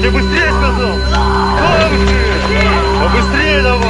тебе быстрее сказал! Бабушки! Побыстрее давай!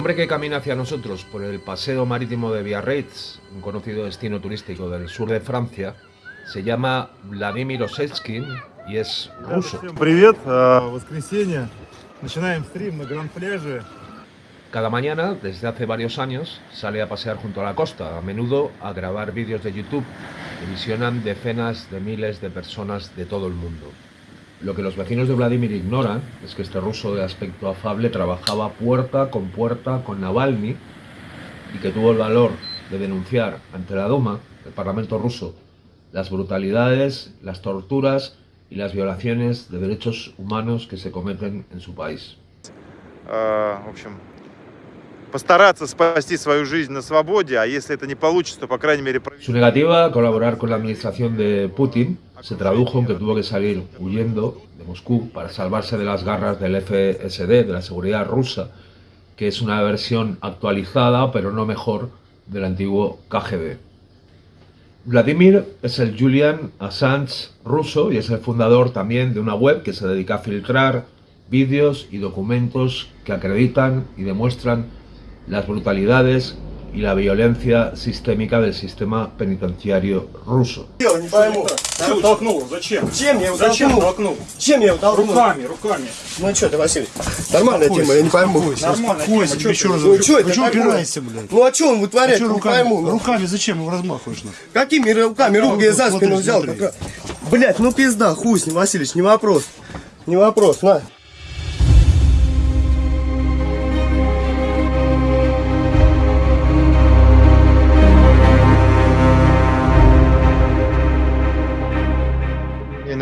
hombre que camina hacia nosotros por el paseo marítimo de Biarritz, un conocido destino turístico del sur de Francia, se llama Vladimir Osechkin y es ruso. Cada mañana, desde hace varios años, sale a pasear junto a la costa, a menudo a grabar vídeos de YouTube que visionan decenas de miles de personas de todo el mundo. Lo que los vecinos de Vladimir ignoran es que este ruso de aspecto afable trabajaba puerta con puerta con Navalny y que tuvo el valor de denunciar ante la Duma, el Parlamento ruso, las brutalidades, las torturas y las violaciones de derechos humanos que se cometen en su país. Su negativa a colaborar con la administración de Putin se tradujo en que tuvo que salir huyendo de Moscú para salvarse de las garras del FSD, de la seguridad rusa, que es una versión actualizada, pero no mejor, del antiguo KGB. Vladimir es el Julian Assange ruso y es el fundador también de una web que se dedica a filtrar vídeos y documentos que acreditan y demuestran las brutalidades y la violencia sistémica del sistema penitenciario ruso. Не пойму. Что толкнул? Зачем? Чем я его Зачем толкнул? Чем я его толкнул? Руками, руками. Ну что ты, Василий? Нормальная тема, я не пойму. Нормально. Успокойся, тема. Чё еще раз? Ну что Вы такое? упираешься, блядь? Ну а что он вытворяет, Чё не руками, пойму. ну. руками зачем его размахиваешь? Какими руками? Руки я за спину взял. Блядь, ну пизда, хуй с ним, Васильевич, не вопрос. Не вопрос, на.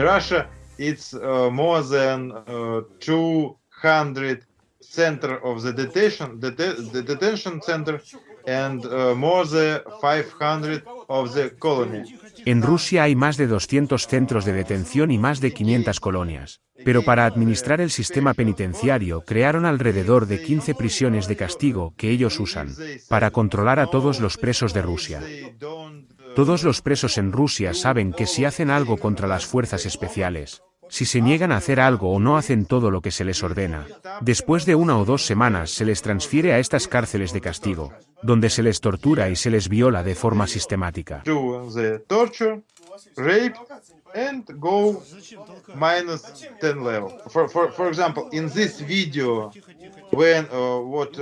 Russia, it's uh, more than uh, 200 center of the detention, dete- the detention center, and uh, more than 500 of the. En Rusia hay más de 200 centros de detención y más de 500 colonias. Pero para administrar el sistema penitenciario crearon alrededor de 15 prisiones de castigo que ellos usan para controlar a todos los presos de Rusia. Todos los presos en Rusia saben que si hacen algo contra las fuerzas especiales, si se niegan a hacer algo o no hacen todo lo que se les ordena, después de una o dos semanas se les transfiere a estas cárceles de castigo, donde se les tortura y se les viola de forma sistemática. do the torture, rape, and go minus 10 level. For, for, for example, in this video, when what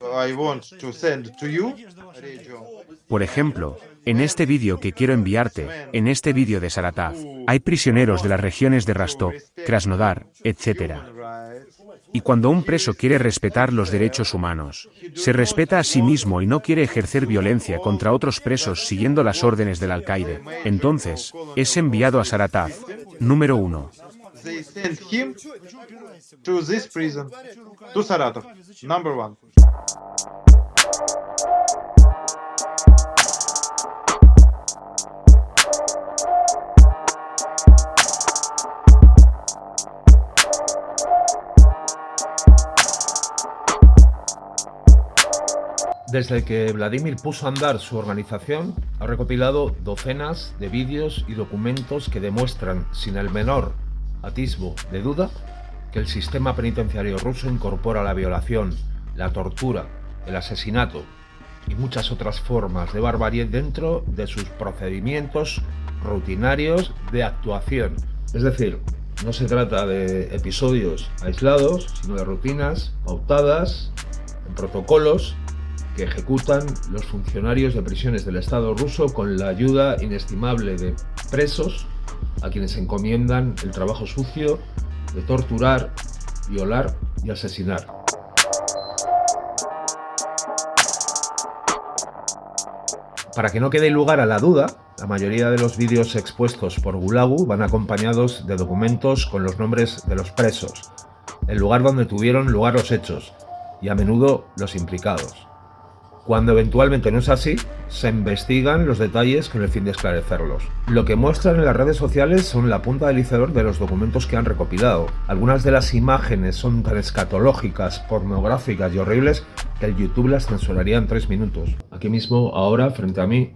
I want to send to you, radio, Por ejemplo, en este vídeo que quiero enviarte, en este vídeo de Saratov, hay prisioneros de las regiones de Rostov, Krasnodar, etc. Y cuando un preso quiere respetar los derechos humanos, se respeta a sí mismo y no quiere ejercer violencia contra otros presos siguiendo las órdenes del alcaide, entonces, es enviado a Saratov. Número 1. they send him to this prison, to Saratov, number one. Desde que Vladimir puso a andar su organización, ha recopilado docenas de vídeos y documentos que demuestran, sin el menor atisbo de duda, que el sistema penitenciario ruso incorpora la violación, la tortura, el asesinato y muchas otras formas de barbarie dentro de sus procedimientos rutinarios de actuación. Es decir, no se trata de episodios aislados, sino de rutinas pautadas en protocolos que ejecutan los funcionarios de prisiones del Estado ruso con la ayuda inestimable de presos a quienes encomiendan el trabajo sucio de torturar, violar y asesinar. Para que no quede lugar a la duda, la mayoría de los vídeos expuestos por Gulagu van acompañados de documentos con los nombres de los presos, el lugar donde tuvieron lugar los hechos y a menudo los implicados. Cuando eventualmente no es así, se investigan los detalles con el fin de esclarecerlos. Lo que muestran en las redes sociales son la punta del iceberg de los documentos que han recopilado. Algunas de las imágenes son tan escatológicas, pornográficas y horribles que el YouTube las censuraría en 3 minutos. Aquí mismo, ahora, frente a mí,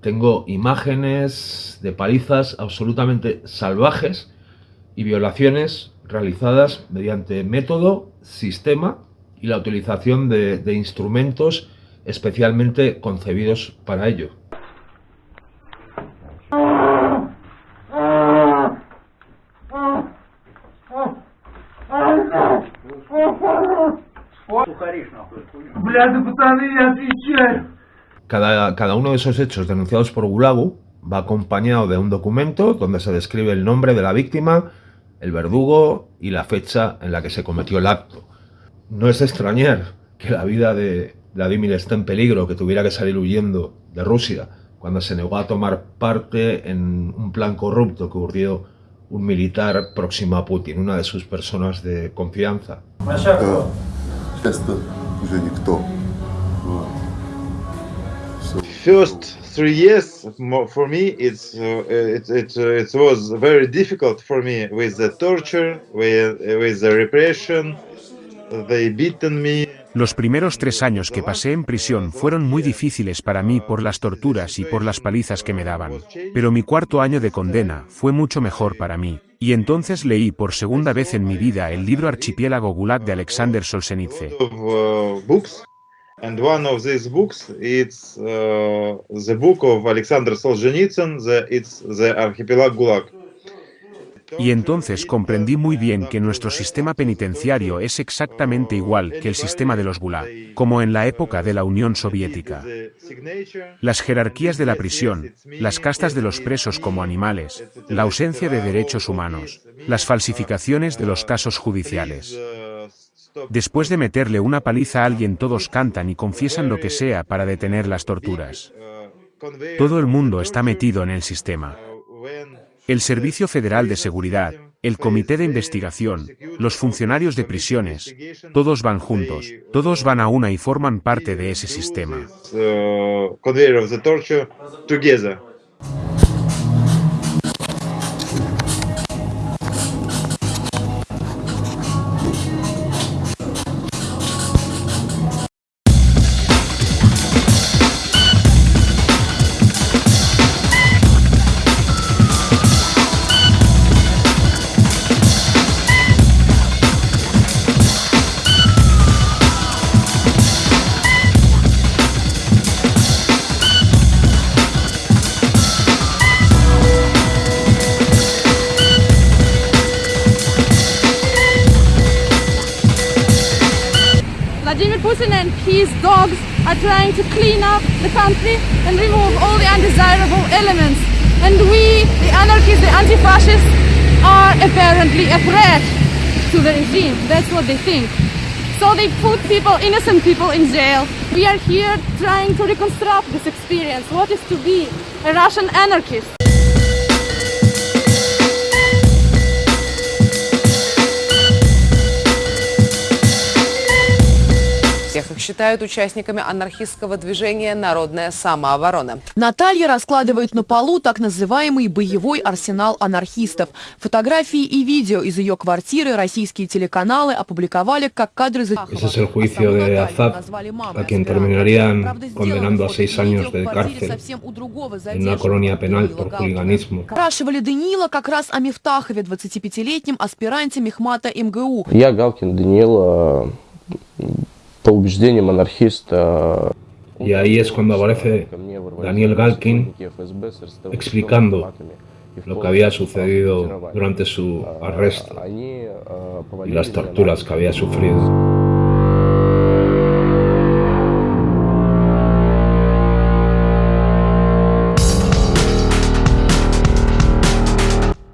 tengo imágenes de palizas absolutamente salvajes y violaciones realizadas mediante método, sistema y la utilización de, de instrumentos especialmente concebidos para ello. Cada, cada uno de esos hechos denunciados por Gulagu va acompañado de un documento donde se describe el nombre de la víctima, el verdugo y la fecha en la que se cometió el acto. No es extrañar que la vida de, Vladimir está en peligro, que tuviera que salir huyendo de Rusia cuando se negó a tomar parte en un plan corrupto que urdió un militar próximo a Putin, una de sus personas de confianza. First three years for me, it's uh, it, it, uh, it was very difficult for me with the torture, with, with the repression. Los primeros tres años que pasé en prisión fueron muy difíciles para mí por las torturas y por las palizas que me daban. Pero mi cuarto año de condena fue mucho mejor para mí. Y entonces leí por segunda vez en mi vida el libro Archipiélago Gulag de Alexander Solzhenitsyn. And one of these books, it's uh, the book of Alexander Solzhenitsyn, the, it's the Archipelago Gulag. Y entonces comprendí muy bien que nuestro sistema penitenciario es exactamente igual que el sistema de los Gulag, como en la época de la Unión Soviética. Las jerarquías de la prisión, las castas de los presos como animales, la ausencia de derechos humanos, las falsificaciones de los casos judiciales. Después de meterle una paliza a alguien todos cantan y confiesan lo que sea para detener las torturas. Todo el mundo está metido en el sistema. El Servicio Federal de Seguridad, el Comité de Investigación, los funcionarios de prisiones, todos van juntos, todos van a una y forman parte de ese sistema. Trying to clean up the country and remove all the undesirable elements. And we, the anarchists, the anti-fascists, are apparently a threat to the regime. That's what they think. So they put people, innocent people in jail. We are here trying to reconstruct this experience, what is to be a Russian anarchist. Считают участниками анархистского движения «Народная самооборона». Наталья раскладывает на полу так называемый боевой арсенал анархистов. Фотографии и видео из ее квартиры российские телеканалы опубликовали как кадры Ese es el juicio de Azad, a quien terminarían condenando a seis años de cárcel en una colonia penal por хуliganismo. Спрашивали Даниила как раз о Мифтахове, 25-летнем аспиранте Мехмата МГУ. Я Галкин Даниил, по убеждениям анархиста. Y ahí es cuando aparece Daniel Galkin explicando lo que había sucedido durante su arresto y las torturas que había sufrido.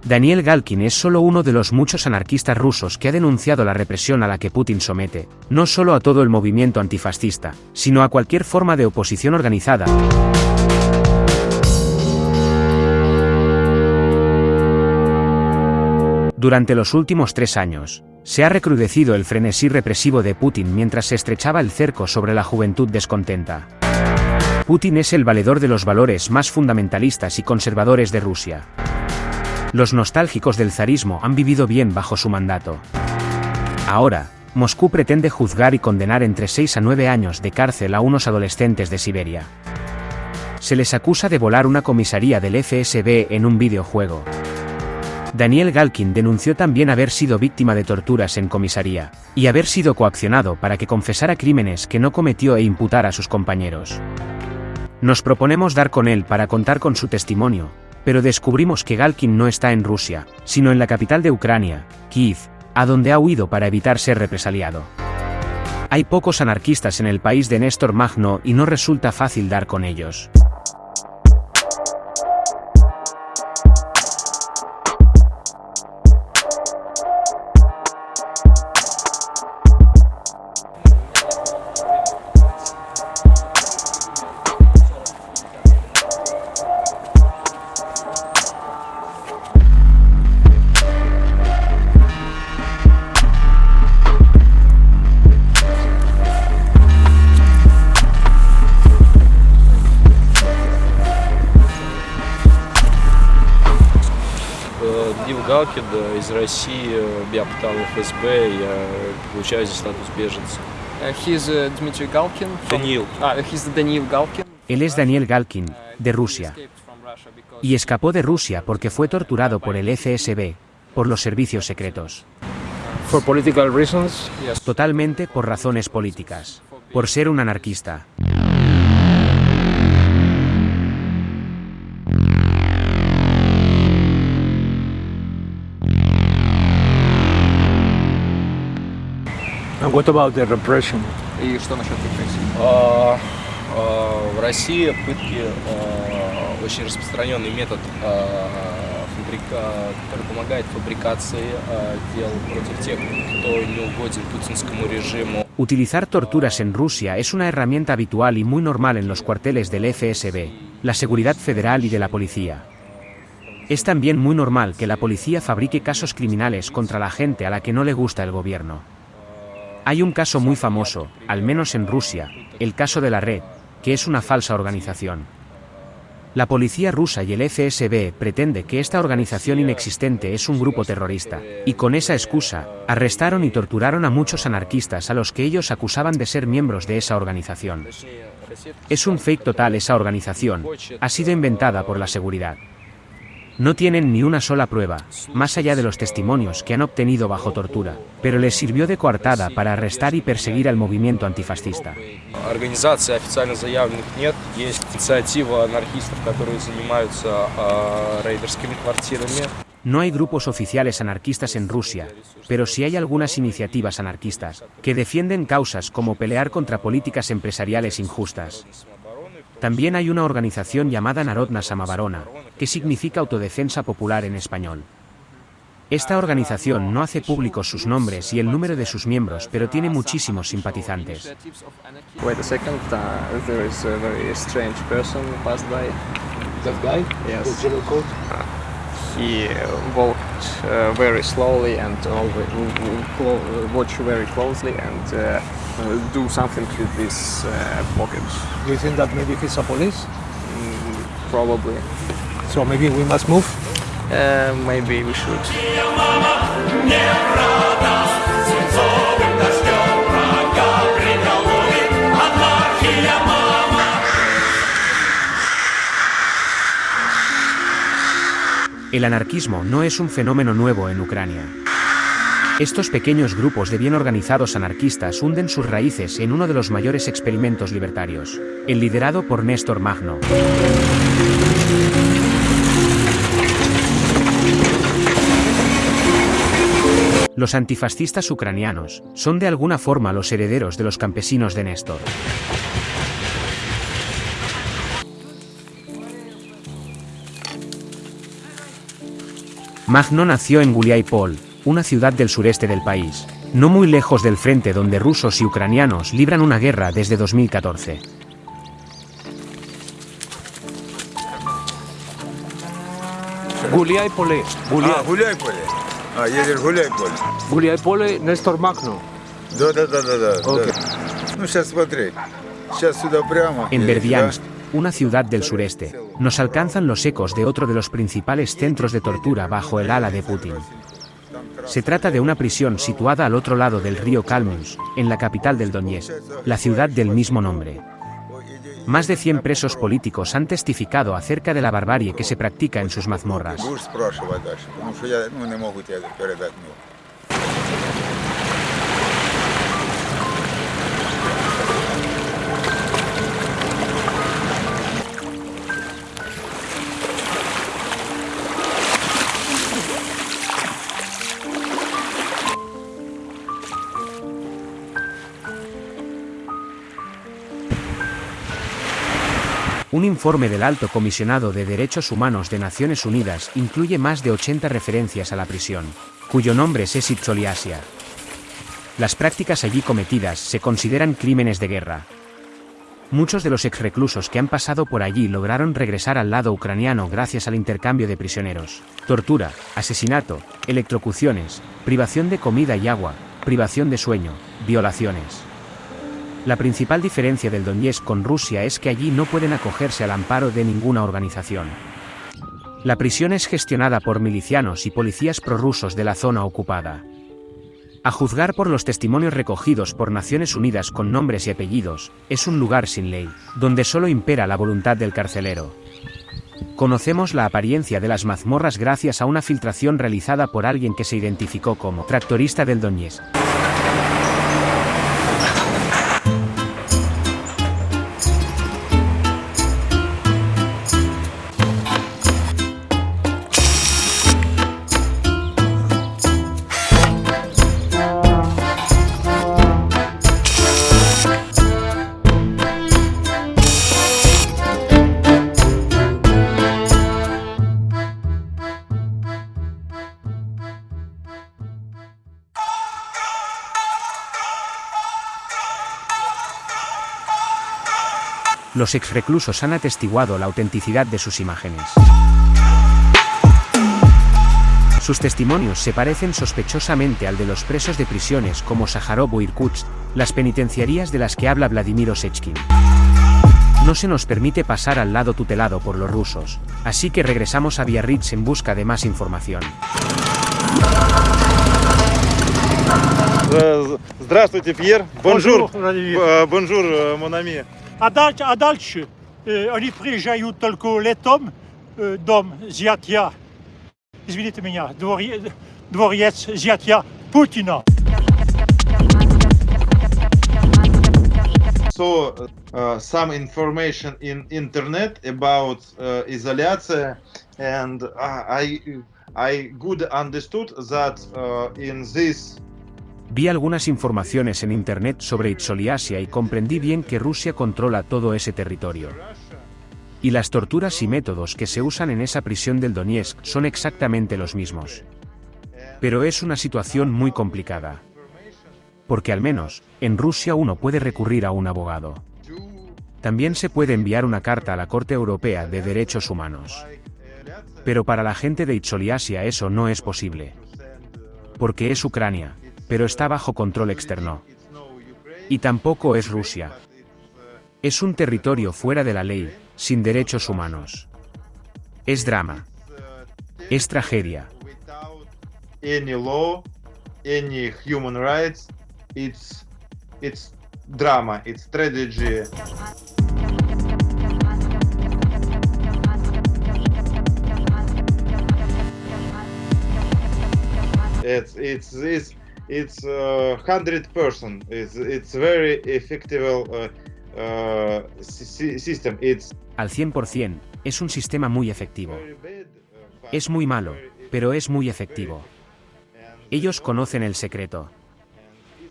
Daniel Galkin es solo uno de los muchos anarquistas rusos que ha denunciado la represión a la que Putin somete, no solo a todo el movimiento antifascista, sino a cualquier forma de oposición organizada. Durante los últimos tres años, se ha recrudecido el frenesí represivo de Putin mientras se estrechaba el cerco sobre la juventud descontenta. Putin es el valedor de los valores más fundamentalistas y conservadores de Rusia. Los nostálgicos del zarismo han vivido bien bajo su mandato. Ahora, Moscú pretende juzgar y condenar entre 6 a 9 años de cárcel a unos adolescentes de Siberia. Se les acusa de volar una comisaría del FSB en un videojuego. Daniel Galkin denunció también haber sido víctima de torturas en comisaría, y haber sido coaccionado para que confesara crímenes que no cometió e imputara a sus compañeros. Nos proponemos dar con él para contar con su testimonio, pero descubrimos que Galkin no está en Rusia, sino en la capital de Ucrania, Kiev, a donde ha huido para evitar ser represaliado. Hay pocos anarquistas en el país de Néstor Magno y no resulta fácil dar con ellos. Дим Галкин из России, меня пытал ФСБ, я получаю здесь статус беженца. He's uh, Dmitry Galkin. from- Даниил. Ah, he's Daniil Galkin. Él es Daniel Galkin, de Rusia. Y escapó de Rusia porque fue torturado por el FSB, por los servicios secretos. For political reasons. Yes. Totalmente por razones políticas. Por ser un anarquista. And what about the repression? И что насчет репрессий? А, а, В России пытки а, очень распространенный метод, а, фабрика- который помогает фабрикации а, дел против тех, кто не угоден путинскому режиму. Utilizar torturas en Rusia es una herramienta habitual y muy normal en los cuarteles del FSB, la Seguridad Federal y de la policía. Es también muy normal que la policía fabrique casos criminales contra la gente a la que no le gusta el gobierno. Hay un caso muy famoso, al menos en Rusia, el caso de la Red, que es una falsa organización. La policía rusa y el FSB pretende que esta organización inexistente es un grupo terrorista, y con esa excusa, arrestaron y torturaron a muchos anarquistas a los que ellos acusaban de ser miembros de esa organización. Es un fake total esa organización, ha sido inventada por la seguridad. No tienen ni una sola prueba, más allá de los testimonios que han obtenido bajo tortura, pero les sirvió de coartada para arrestar y perseguir al movimiento antifascista. No hay grupos oficiales anarquistas en Rusia, pero sí hay algunas iniciativas anarquistas que defienden causas como pelear contra políticas empresariales injustas. También hay una organización llamada Narodna Samavarona, que significa autodefensa popular en español. Esta organización no hace públicos sus nombres y el número de sus miembros, pero tiene muchísimos simpatizantes. He uh, walked uh, very slowly and uh, watch very closely and uh, uh, do something with this uh, pocket. Do you think that maybe he's a police? Mm, probably. So maybe we must move? Uh, maybe we should. El anarquismo no es un fenómeno nuevo en Ucrania. Estos pequeños grupos de bien organizados anarquistas hunden sus raíces en uno de los mayores experimentos libertarios, el liderado por Néstor Magno. Los antifascistas ucranianos son de alguna forma los herederos de los campesinos de Néstor. Magno nació en Guliaipol, una ciudad del sureste del país, no muy lejos del frente donde rusos y ucranianos libran una guerra desde 2014. Гуляй поле. А, гуляй поле. А, едешь гуляй поле? Гуляй поле Нестор Макно. Да, да, да, да, да. Ok. да. Ну, сейчас смотри. Сейчас сюда прямо. En и Berdiansk, сюда. una ciudad del sureste, nos alcanzan los ecos de otro de los principales centros de tortura bajo el ala de Putin. Se trata de una prisión situada al otro lado del río Kalmyns, en la capital del Donetsk, la ciudad del mismo nombre. Más de 100 presos políticos han testificado acerca de la barbarie que se practica en sus mazmorras. Un informe del Alto Comisionado de Derechos Humanos de Naciones Unidas incluye más de 80 referencias a la prisión, cuyo nombre es Esitzoliasia. Las prácticas allí cometidas se consideran crímenes de guerra. Muchos de los exreclusos que han pasado por allí lograron regresar al lado ucraniano gracias al intercambio de prisioneros. Tortura, asesinato, electrocuciones, privación de comida y agua, privación de sueño, violaciones. La principal diferencia del Donetsk con Rusia es que allí no pueden acogerse al amparo de ninguna organización. La prisión es gestionada por milicianos y policías prorrusos de la zona ocupada. A juzgar por los testimonios recogidos por Naciones Unidas con nombres y apellidos, es un lugar sin ley, donde solo impera la voluntad del carcelero. Conocemos la apariencia de las mazmorras gracias a una filtración realizada por alguien que se identificó como tractorista del Donetsk. Los exreclusos han atestiguado la autenticidad de sus imágenes. Sus testimonios se parecen sospechosamente al de los presos de prisiones como Sájarov o Irkutsk, las penitenciarías de las que habla Vladimir Osechkin. No se nos permite pasar al lado tutelado por los rusos, así que regresamos a Biarritz en busca de más información. Э, Здравствуйте, Пьер. Бонжур. Bonjour, Владимир. Э, Бонжур, э, mon ami. Dom izvinite Putina. so, uh, some information in internet about uh, isolation and uh, I I good understood that uh, in this Vi algunas informaciones en internet sobre Itzoliasia y comprendí bien que Rusia controla todo ese territorio. Y las torturas y métodos que se usan en esa prisión del Donetsk son exactamente los mismos. Pero es una situación muy complicada. Porque al menos, en Rusia uno puede recurrir a un abogado. También se puede enviar una carta a la Corte Europea de Derechos Humanos. Pero para la gente de Itzoliasia eso no es posible. Porque es Ucrania, pero está bajo control externo. Y tampoco es Rusia. Es un territorio fuera de la ley, sin derechos humanos. Es drama. Es tragedia. drama, it's. It's it's it's uh, hundred percent. It's it's very effective uh, uh, sy- system. It's Al 100%, es un sistema muy efectivo. Es muy malo, pero es muy efectivo. Ellos conocen el secreto.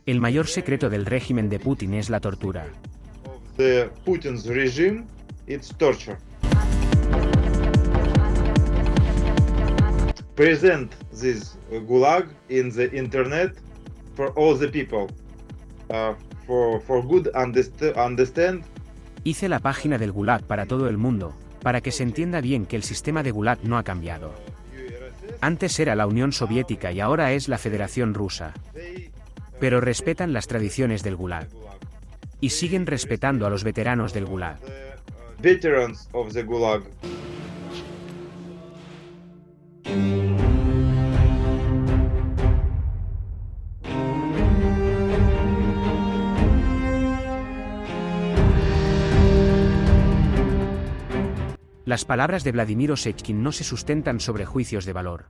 El mayor secreto del régimen de Putin es la tortura. the Putin's regime. It's torture. Present this gulag in the internet for all the people. Uh, for for good underst- understand Hice la página del Gulag para todo el mundo, para que se entienda bien que el sistema de Gulag no ha cambiado. Antes era la Unión Soviética y ahora es la Federación Rusa. Pero respetan las tradiciones del Gulag. Y siguen respetando a los veteranos del Gulag. Veterans of the Gulag. Las palabras de Vladimir Osechkin no se sustentan sobre juicios de valor.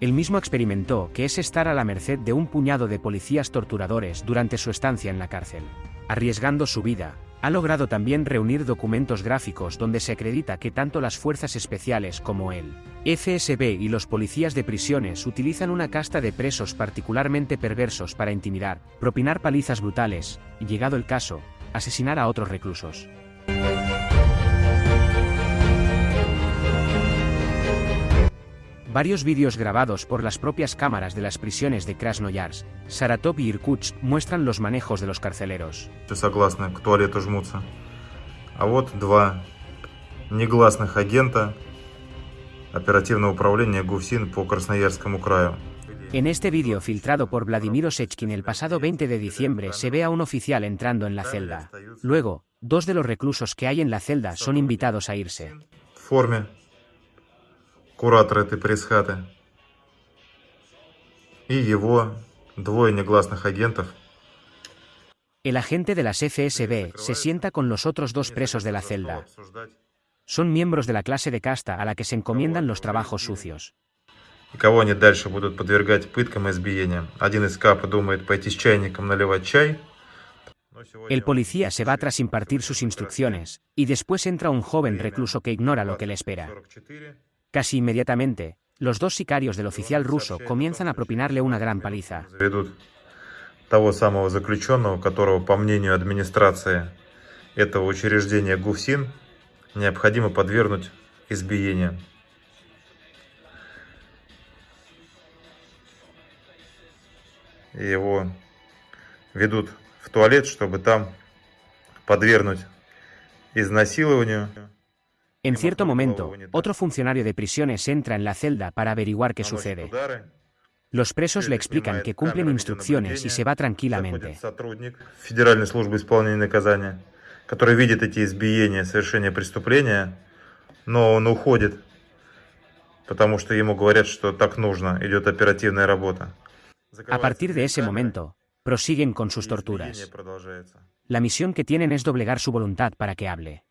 Él mismo experimentó que es estar a la merced de un puñado de policías torturadores durante su estancia en la cárcel. Arriesgando su vida, ha logrado también reunir documentos gráficos donde se acredita que tanto las fuerzas especiales como el FSB y los policías de prisiones utilizan una casta de presos particularmente perversos para intimidar, propinar palizas brutales, y llegado el caso, asesinar a otros reclusos. Varios vídeos grabados por las propias cámaras de las prisiones de Krasnoyarsk, Saratov y Irkutsk muestran los manejos de los carceleros. согласны к туалету жмутся. А вот два негласных агента оперативного управления ГУФСИН по Красноярскому краю. En este vídeo filtrado por Vladimir Osechkin el pasado 20 de diciembre se ve a un oficial entrando en la celda. Luego, dos de los reclusos que hay en la celda son invitados a irse. В форме куратор этой пресс-хаты. И его двое негласных агентов El agente de las FSB se sienta con los otros dos presos de la celda. Son miembros de la clase de casta a la que se encomiendan los trabajos sucios. И кого они дальше будут подвергать пыткам и избиениям. Один из капа думает пойти с чайником наливать чай. El policía se va tras impartir sus instrucciones, y después entra un joven recluso que ignora lo que le espera. Casi inmediatamente, los dos sicarios del oficial ruso comienzan a propinarle una gran paliza. Того самого заключенного, которого, по мнению администрации этого учреждения ГУФСИН, необходимо подвергнуть избиениям. И его ведут в туалет, чтобы там подвергнуть изнасилованию. En cierto momento, otro funcionario de prisiones entra en la celda para averiguar qué sucede. Los presos le explican que cumplen instrucciones y se va tranquilamente. Сотрудник Федеральной службы исполнения наказания, который видит эти избиения, совершение преступления, но он уходит, потому что ему говорят, что так нужно, идет оперативная работа. A partir de ese momento, prosiguen con sus torturas. Избиение продолжается. La misión que tienen es doblegar su voluntad para que hable.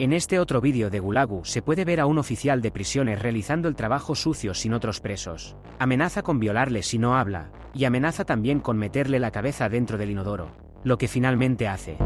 En este otro vídeo de Gulagu se puede ver a un oficial de prisiones realizando el trabajo sucio sin otros presos. Amenaza con violarle si no habla, y amenaza también con meterle la cabeza dentro del inodoro, lo que finalmente hace.